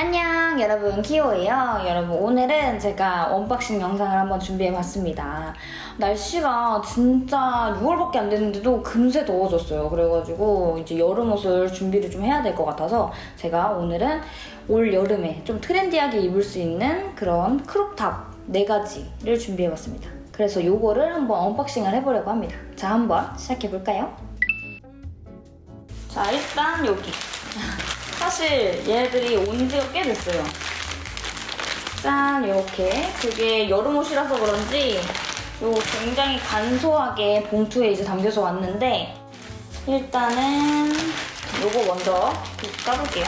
안녕 여러분. 키오예요. 여러분 오늘은 제가 unboxing 영상을 한번 준비해봤습니다. 날씨가 진짜 6월밖에 안 됐는데도 금세 더워졌어요. 그래가지고 이제 여름 옷을 준비를 좀 해야 될 것 같아서 제가 오늘은 올 여름에 좀 트렌디하게 입을 수 있는 그런 crop top 4가지를 준비해봤습니다. 그래서 요거를 한번 unboxing을 해보려고 합니다. 자 한번 시작해볼까요? 자 일단 여기 사실 얘네들이 온 지가 꽤 됐어요. 짠 이렇게 그게 여름 옷이라서 그런지 요 굉장히 간소하게 봉투에 이제 담겨서 왔는데 일단은 요거 먼저 까볼게요.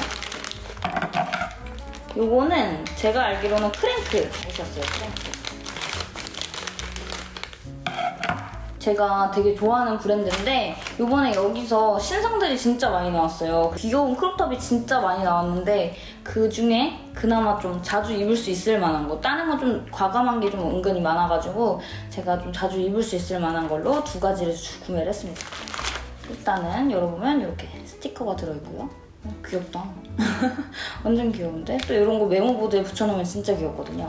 요거는 제가 알기로는 크랭크 옷이었어요. 크랭크. 제가 되게 좋아하는 브랜드인데 이번에 여기서 신상들이 진짜 많이 나왔어요. 귀여운 크롭탑이 진짜 많이 나왔는데 그 중에 그나마 좀 자주 입을 수 있을 만한 거 다른 건 좀 과감한 게 좀 은근히 많아가지고 제가 좀 자주 입을 수 있을 만한 걸로 두 가지를 구매를 했습니다. 일단은 열어보면 이렇게 스티커가 들어있고요. 어, 귀엽다. 완전 귀여운데? 또 이런 거 메모보드에 붙여놓으면 진짜 귀엽거든요.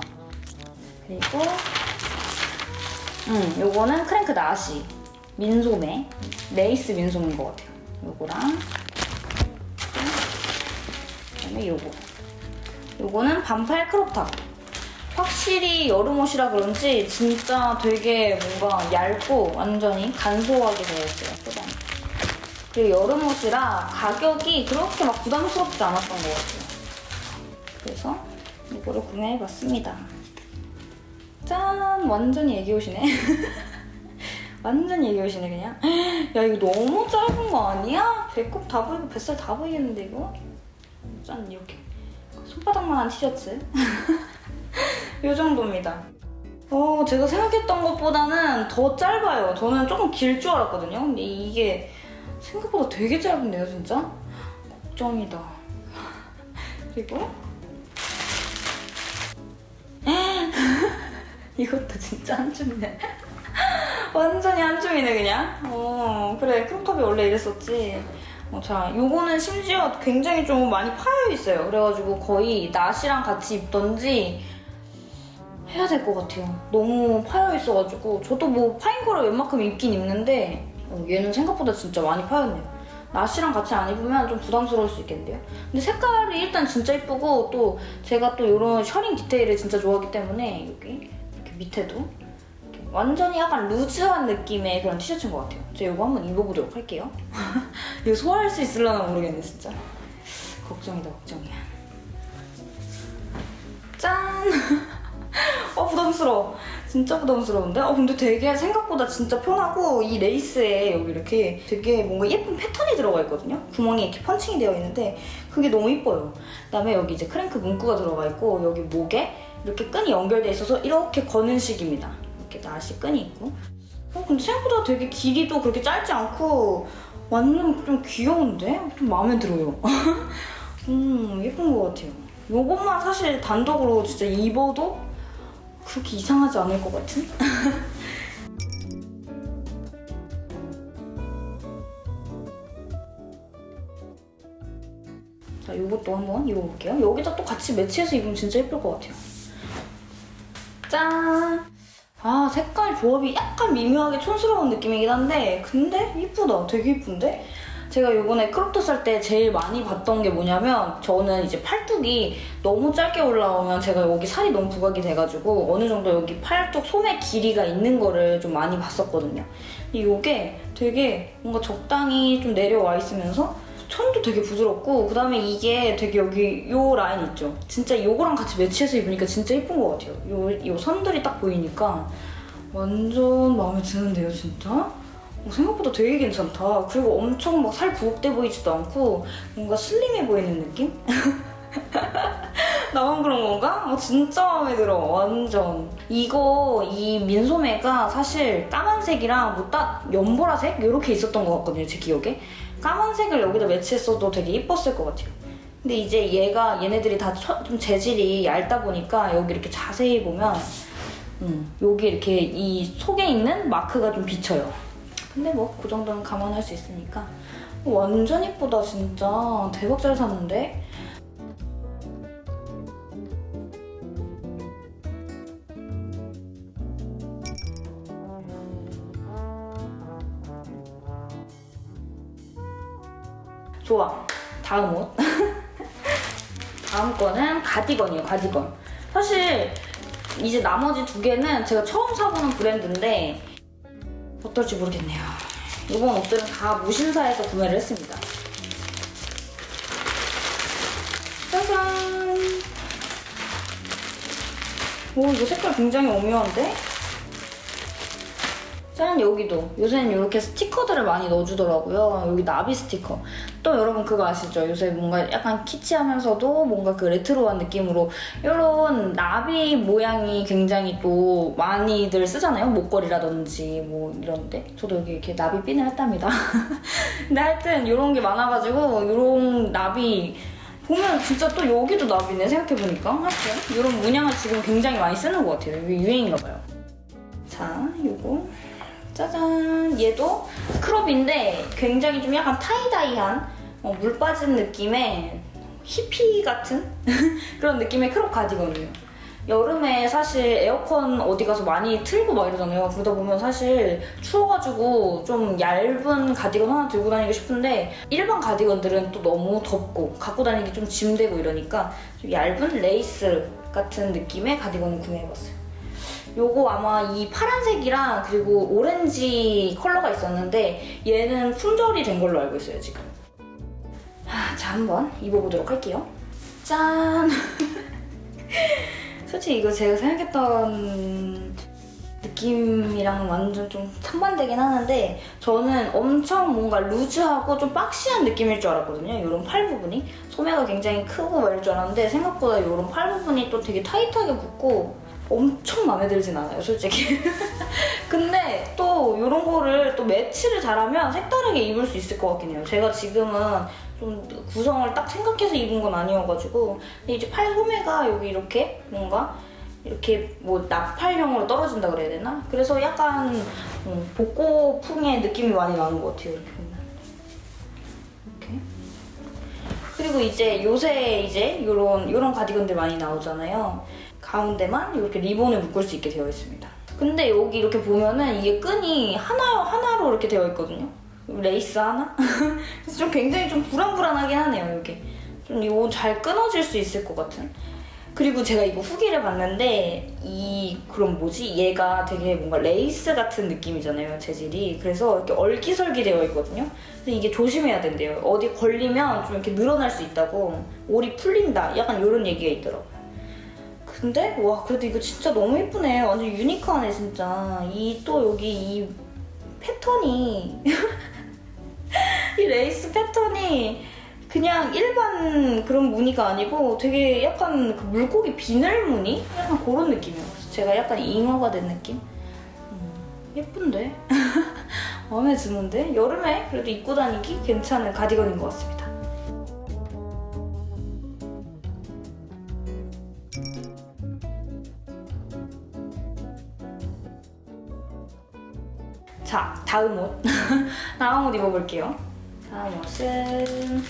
그리고 음, 요거는 crop 나시. 민소매. 레이스 민소매인 것 같아요. 요거랑. 그다음에 요거. 요거는 반팔 crop top. 확실히 여름 옷이라 그런지 진짜 되게 뭔가 얇고 완전히 간소하게 되어있어요 포장이 그리고 여름 옷이라 가격이 그렇게 막 부담스럽지 않았던 것 같아요. 그래서 이거를 구매해봤습니다 짠! 완전히 애기옷이네. 완전 애기옷이네 그냥. 야 이거 너무 짧은 거 아니야? 배꼽 다 보이고 뱃살 다 보이겠는데 이거? 짠 이렇게. 손바닥만한 티셔츠. 이 정도입니다. 어, 제가 생각했던 것보다는 더 짧아요. 저는 조금 길 줄 알았거든요. 근데 이게 생각보다 되게 짧은데요, 진짜? 걱정이다. 그리고 이것도 진짜 한 줌이네. 완전히 한 줌이네 그냥. 어 그래 크롭탑이 원래 이랬었지. 어, 자 요거는 심지어 굉장히 좀 많이 파여 있어요. 그래가지고 거의 나시랑 같이 입던지 해야 될 것 같아요. 너무 파여 있어가지고 저도 뭐 파인 거를 웬만큼 입긴 입는데 어, 얘는 생각보다 진짜 많이 파였네요. 나시랑 같이 안 입으면 좀 부담스러울 수 있겠는데요? 근데 색깔이 일단 진짜 이쁘고 또 제가 또 이런 셔링 디테일을 진짜 좋아하기 때문에 여기 밑에도 완전히 약간 루즈한 느낌의 그런 티셔츠인 것 같아요. 제가 이거 한번 입어보도록 할게요. 이거 소화할 수 있을려나 모르겠네, 진짜. 걱정이다, 걱정이야. 짠! 어, 부담스러워. 진짜 부담스러운데? 어, 근데 되게 생각보다 진짜 편하고 이 레이스에 여기 이렇게 되게 뭔가 예쁜 패턴이 들어가 있거든요? 구멍이 이렇게 펀칭이 되어 있는데 그게 너무 이뻐요. 그다음에 여기 이제 크랭크 문구가 들어가 있고 여기 목에 이렇게 끈이 연결돼 있어서 이렇게 거는 식입니다. 이렇게 나시 끈이 있고. 어, 근데 생각보다 되게 길이도 그렇게 짧지 않고 완전 좀 귀여운데? 좀 마음에 들어요. 음, 예쁜 것 같아요. 이것만 사실 단독으로 진짜 입어도 그렇게 이상하지 않을 것 같은? 자, 이것도 한번 입어볼게요. 여기다 또 같이 매치해서 입으면 진짜 예쁠 것 같아요. 짠! 아 색깔 조합이 약간 미묘하게 촌스러운 느낌이긴 한데 근데 이쁘다 되게 이쁜데? 제가 이번에 크롭터 살때 제일 많이 봤던 게 뭐냐면 저는 이제 팔뚝이 너무 짧게 올라오면 제가 여기 살이 너무 부각이 돼가지고 어느 정도 여기 팔뚝 소매 길이가 있는 거를 좀 많이 봤었거든요. 근데 이게 되게 뭔가 적당히 좀 내려와 있으면서 천도 되게 부드럽고 그다음에 이게 되게 여기 요 라인 있죠? 진짜 요거랑 같이 매치해서 입으니까 진짜 예쁜 것 같아요. 요, 요 선들이 딱 보이니까 완전 마음에 드는데요, 진짜? 어, 생각보다 되게 괜찮다. 그리고 엄청 막 살 부각돼 보이지도 않고 뭔가 슬림해 보이는 느낌? 나만 그런 건가? 어, 진짜 마음에 들어. 완전. 이거 이 민소매가 사실 까만색이랑 뭐 딱 연보라색? 이렇게 있었던 것 같거든요. 제 기억에. 까만색을 여기다 매치했어도 되게 이뻤을 것 같아요. 근데 이제 얘가 얘네들이 다 좀 재질이 얇다 보니까 여기 이렇게 자세히 보면 음, 여기 이렇게 이 속에 있는 마크가 좀 비쳐요. 근데 뭐 그 정도는 감안할 수 있으니까 완전 이쁘다 진짜 대박 잘 샀는데 좋아. 다음 옷. 다음 거는 가디건이에요, 가디건. 사실 이제 나머지 두 개는 제가 처음 사보는 브랜드인데 어떨지 모르겠네요. 이번 옷들은 다 무신사에서 구매를 했습니다. 짜잔! 오, 이거 색깔 굉장히 오묘한데? 짠 여기도. 요새는 이렇게 스티커들을 많이 넣어주더라고요. 여기 나비 스티커. 또 여러분 그거 아시죠? 요새 뭔가 약간 키치하면서도 뭔가 그 레트로한 느낌으로 이런 나비 모양이 굉장히 또 많이들 쓰잖아요. 목걸이라든지 뭐 이런데. 저도 여기 이렇게 나비 핀을 했답니다. 근데 하여튼 이런 게 많아가지고 이런 나비 보면 진짜 또 여기도 나비네 생각해보니까. 하여튼 이런 문양을 지금 굉장히 많이 쓰는 것 같아요. 이게 유행인가 봐요. 자 요거 짜잔. 얘도 crop인데 굉장히 좀 약간 tie-dye한 어, 물 빠진 느낌의 히피 같은 그런 느낌의 crop 가디건이에요. 여름에 사실 에어컨 어디 가서 많이 틀고 막 이러잖아요. 그러다 보면 사실 추워가지고 좀 얇은 가디건 하나 들고 다니고 싶은데 일반 가디건들은 또 너무 덥고 갖고 다니기 좀 짐되고 이러니까 좀 얇은 레이스 같은 느낌의 가디건을 구매해봤어요 요거 아마 이 파란색이랑 그리고 오렌지 컬러가 있었는데 얘는 품절이 된 걸로 알고 있어요 지금. 하, 자 한번 입어보도록 할게요. 짠! 솔직히 이거 제가 생각했던 느낌이랑 완전 좀 상반되긴 하는데 저는 엄청 뭔가 루즈하고 좀 박시한 느낌일 줄 알았거든요. 이런 팔 부분이. 소매가 굉장히 크고 막 이럴 줄 알았는데 생각보다 이런 팔 부분이 또 되게 타이트하게 붙고 엄청 마음에 들진 않아요, 솔직히. 근데 또 이런 거를 또 매치를 잘하면 색다르게 입을 수 있을 것 같긴 해요. 제가 지금은 좀 구성을 딱 생각해서 입은 건 아니어가지고 근데 이제 팔 소매가 여기 이렇게 뭔가 이렇게 뭐 나팔형으로 떨어진다 그래야 되나? 그래서 약간 음, 복고풍의 느낌이 많이 나는 것 같아요. 이렇게 보면. 이렇게. 그리고 이제 요새 이제 이런 이런 가디건들 많이 나오잖아요. 가운데만 이렇게 리본을 묶을 수 있게 되어 있습니다. 근데 여기 이렇게 보면은 이게 끈이 하나 하나로 이렇게 되어 있거든요. 레이스 하나? 그래서 좀 굉장히 좀 불안불안하긴 하네요. 이게 좀 이거 잘 끊어질 수 있을 것 같은. 그리고 제가 이거 후기를 봤는데 이 그럼 뭐지? 얘가 되게 뭔가 레이스 같은 느낌이잖아요 재질이 그래서 이렇게 얼기설기 되어 있거든요 근데 이게 조심해야 된대요 어디 걸리면 좀 이렇게 늘어날 수 있다고 올이 풀린다 약간 이런 얘기가 있더라고요 근데 와 그래도 이거 진짜 너무 예쁘네 완전 유니크하네 진짜 이 또 여기 이 패턴이 이 레이스 패턴이 그냥 일반 그런 무늬가 아니고 되게 약간 그 물고기 비늘 무늬? 약간 그런 느낌이에요. 제가 약간 잉어가 된 느낌? 음, 예쁜데? 마음에 드는데? 여름에 그래도 입고 다니기 괜찮은 가디건인 것 같습니다. 다음 옷. 다음 옷 입어볼게요. 다음 옷은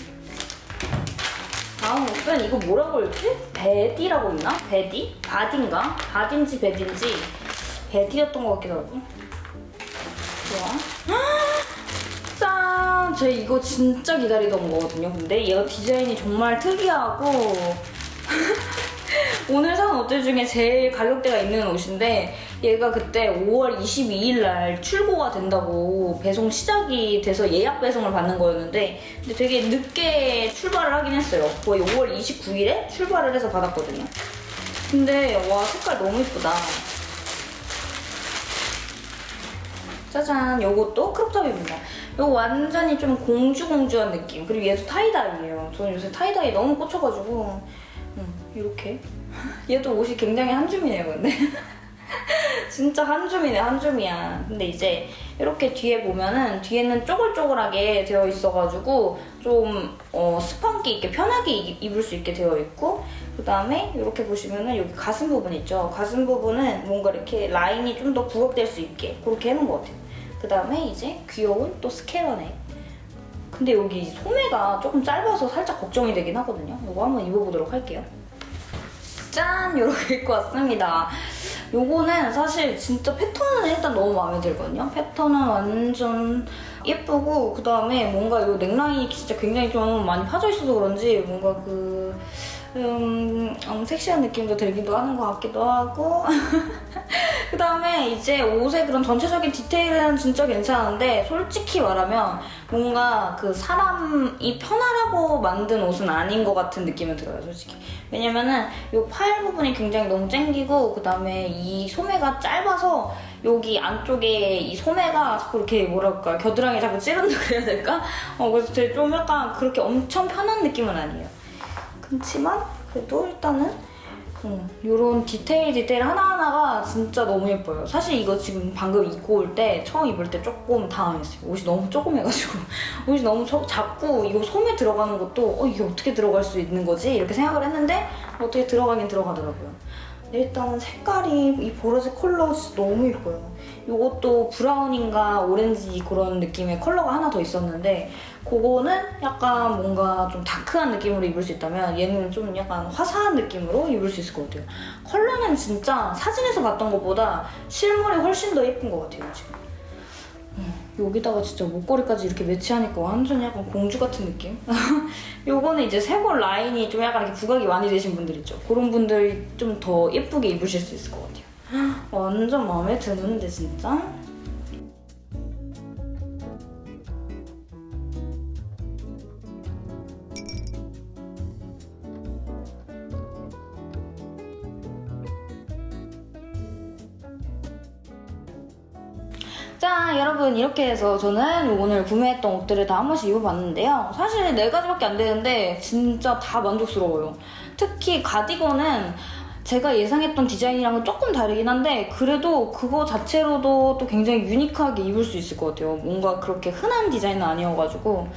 다음 옷은 이거 뭐라고 읽지? 베디라고 있나? 베디? 바딘가? 바딘지 베딘지 베디였던 것 같기도 하고 좋아 짠! 제가 이거 진짜 기다리던 거거든요 근데 얘가 디자인이 정말 특이하고 오늘 산 옷들 중에 제일 가격대가 있는 옷인데 얘가 그때 5월 22일 날 출고가 된다고 배송 시작이 돼서 예약 배송을 받는 거였는데 근데 되게 늦게 출발을 하긴 했어요. 거의 5월 29일에 출발을 해서 받았거든요. 근데 와 색깔 너무 이쁘다. 짜잔 요것도 crop top입니다. 이거 완전히 좀 공주공주한 느낌. 그리고 얘도 tie-dye예요. 저는 요새 tie-dye 너무 꽂혀가지고 음, 이렇게 얘도 옷이 굉장히 한줌이네요 근데 진짜 한줌이네 한줌이야. 근데 이제 이렇게 뒤에 보면은 뒤에는 쪼글쪼글하게 되어 있어가지고 좀 어, 스펀기 있게 편하게 이- 입을 수 있게 되어 있고 그 다음에 이렇게 보시면은 여기 가슴 부분 있죠? 가슴 부분은 뭔가 이렇게 라인이 좀 더 부각될 수 있게 그렇게 해놓은 것 같아요. 그 다음에 이제 귀여운 또 스케러넥 근데 여기 소매가 조금 짧아서 살짝 걱정이 되긴 하거든요. 이거 한번 입어보도록 할게요. 짠! 이렇게 입고 왔습니다. 요거는 사실 진짜 패턴은 일단 너무 마음에 들거든요. 패턴은 완전 예쁘고 그다음에 뭔가 이 넥라인이 진짜 굉장히 좀 많이 파져 있어서 그런지 뭔가 그 음, 음, 섹시한 느낌도 들기도 하는 것 같기도 하고 그 다음에 이제 옷의 그런 전체적인 디테일은 진짜 괜찮은데 솔직히 말하면 뭔가 그 사람이 편하라고 만든 옷은 아닌 것 같은 느낌이 들어요 솔직히 왜냐면은 이 팔 부분이 굉장히 너무 쨍기고 그 다음에 이 소매가 짧아서 여기 안쪽에 이 소매가 자꾸 이렇게 뭐랄까 겨드랑이 자꾸 찌른다 그래야 될까? 어 그래서 되게 좀 약간 그렇게 엄청 편한 느낌은 아니에요 그렇지만 그래도 일단은 어, 이런 디테일 디테일 하나하나가 진짜 너무 예뻐요. 사실 이거 지금 방금 입고 올 때 처음 입을 때 조금 당황했어요. 옷이 너무 조그매가지고 옷이 너무 저- 작고 이거 소매 들어가는 것도 어, 이게 어떻게 들어갈 수 있는 거지? 이렇게 생각을 했는데 어떻게 들어가긴 들어가더라고요. 일단은 색깔이 이 보라색 컬러 진짜 너무 예뻐요. 이것도 브라운인가 오렌지 그런 느낌의 컬러가 하나 더 있었는데 그거는 약간 뭔가 좀 다크한 느낌으로 입을 수 있다면 얘는 좀 약간 화사한 느낌으로 입을 수 있을 것 같아요. 컬러는 진짜 사진에서 봤던 것보다 실물이 훨씬 더 예쁜 것 같아요 지금. 음, 여기다가 진짜 목걸이까지 이렇게 매치하니까 완전 약간 공주 같은 느낌? 요거는 이제 쇄골 라인이 좀 약간 이렇게 부각이 많이 되신 분들 있죠. 그런 분들이 좀더 예쁘게 입으실 수 있을 것 같아요. 완전 마음에 드는데 진짜? 자 여러분 이렇게 해서 저는 오늘 구매했던 옷들을 다 한 번씩 입어봤는데요 사실 네 가지밖에 안 되는데 진짜 다 만족스러워요 특히 가디건은 제가 예상했던 디자인이랑은 조금 다르긴 한데 그래도 그거 자체로도 또 굉장히 유니크하게 입을 수 있을 것 같아요. 뭔가 그렇게 흔한 디자인은 아니어가지고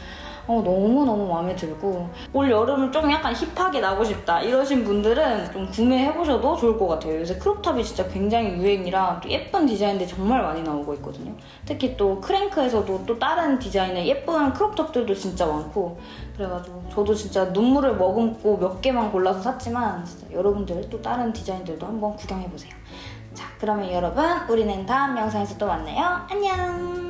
어, 너무너무 마음에 들고. 올 여름은 좀 약간 힙하게 나고 싶다 이러신 분들은 좀 구매해보셔도 좋을 것 같아요. 요새 크롭탑이 진짜 굉장히 유행이라 또 예쁜 디자인들이 정말 많이 나오고 있거든요. 특히 또 크랭크에서도 또 다른 디자인의 예쁜 크롭탑들도 진짜 많고. 그래가지고 저도 진짜 눈물을 머금고 몇 개만 골라서 샀지만 진짜 여러분들 또 다른 디자인들도 한번 구경해보세요. 자 그러면 여러분 우리는 다음 영상에서 또 만나요. 안녕